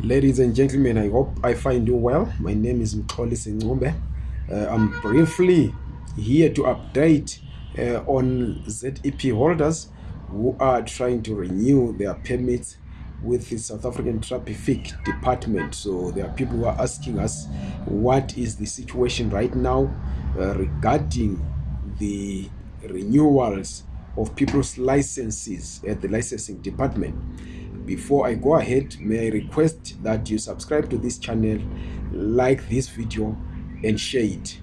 Ladies and gentlemen, I hope I find you well. My name is Mxolisi Ncube. Uh, I'm briefly here to update uh, on ZEP holders who are trying to renew their permits with the South African Traffic Department. So there are people who are asking us what is the situation right now uh, regarding the renewals of people's licenses at the licensing department before i go ahead may i request that you subscribe to this channel like this video and share it.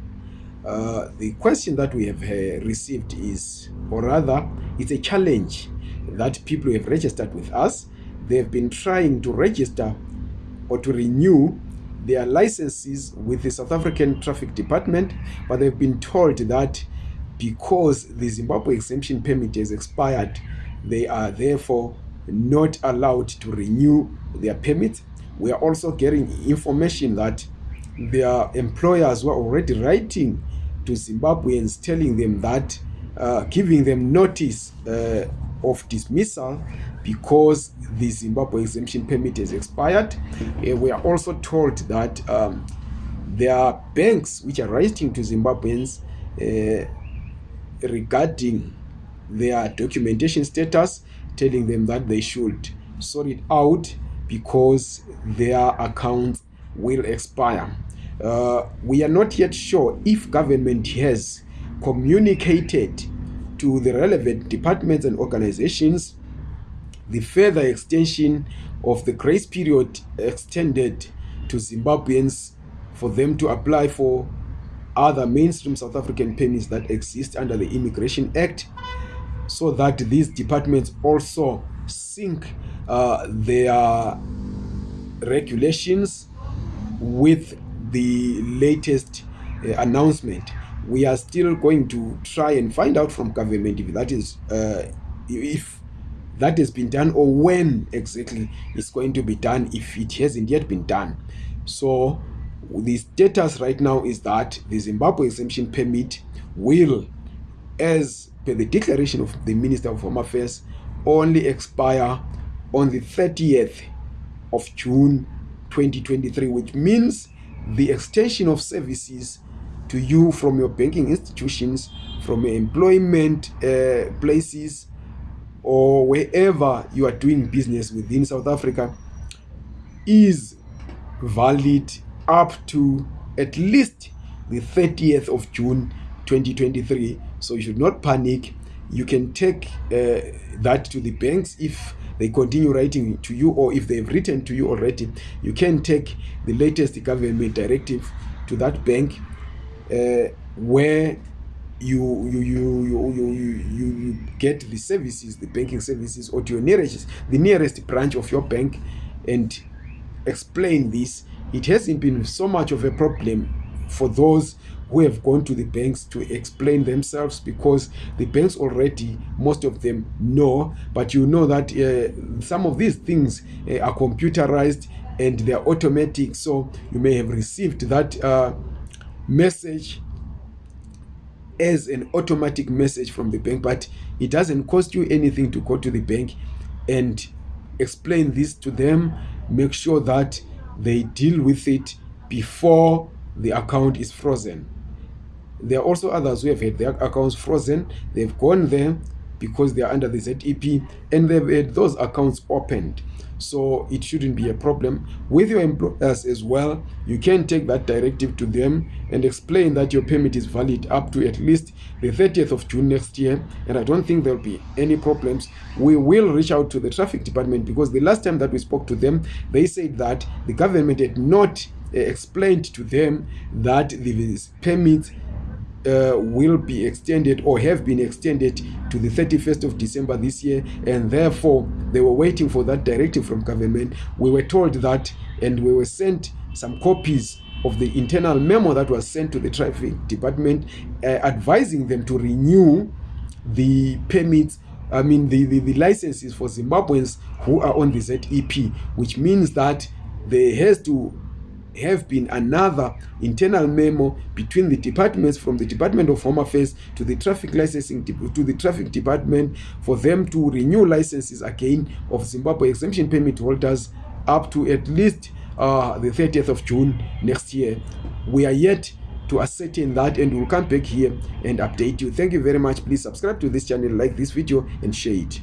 Uh, the question that we have uh, received is or rather it's a challenge that people who have registered with us they've been trying to register or to renew their licenses with the south african traffic department but they've been told that because the zimbabwe exemption permit has expired they are therefore not allowed to renew their permits. We are also getting information that their employers were already writing to Zimbabweans telling them that, uh, giving them notice uh, of dismissal because the Zimbabwe exemption permit has expired. Uh, we are also told that um, there are banks which are writing to Zimbabweans uh, regarding their documentation status telling them that they should sort it out because their accounts will expire. Uh, we are not yet sure if government has communicated to the relevant departments and organizations the further extension of the grace period extended to Zimbabweans for them to apply for other mainstream South African permits that exist under the Immigration Act so that these departments also sync uh, their regulations with the latest uh, announcement. We are still going to try and find out from government if that is uh, if that has been done or when exactly it's going to be done if it hasn't yet been done. So the status right now is that the zimbabwe exemption permit will as per the declaration of the Minister of Home Affairs, only expire on the 30th of June 2023, which means the extension of services to you from your banking institutions, from your employment uh, places, or wherever you are doing business within South Africa is valid up to at least the 30th of June 2023 so you should not panic. You can take uh, that to the banks if they continue writing to you or if they've written to you already. You can take the latest government directive to that bank uh, where you you, you you you you you get the services the banking services or to your nearest the nearest branch of your bank and explain this. It hasn't been so much of a problem for those who have gone to the banks to explain themselves because the banks already most of them know but you know that uh, some of these things uh, are computerized and they are automatic. So you may have received that uh, message as an automatic message from the bank but it doesn't cost you anything to go to the bank and explain this to them. Make sure that they deal with it before the account is frozen there are also others who have had their accounts frozen. They've gone there because they are under the zep and they've had those accounts opened. So it shouldn't be a problem. With your employers as well you can take that directive to them and explain that your permit is valid up to at least the 30th of june next year. And i don't think there'll be any problems. We will reach out to the traffic department because the last time that we spoke to them they said that the government had not uh, explained to them that the permits uh, will be extended or have been extended to the 31st of December this year and therefore they were waiting for that directive from government. We were told that and we were sent some copies of the internal memo that was sent to the traffic department uh, advising them to renew the permits I mean the, the, the licenses for Zimbabweans who are on the ZEP which means that there has to have been another internal memo between the departments from the department of home affairs to the traffic licensing to the traffic department for them to renew licenses again of zimbabwe exemption permit holders up to at least uh, the 30th of June next year. We are yet to ascertain that and we'll come back here and update you. Thank you very much. Please subscribe to this channel, like this video and share it.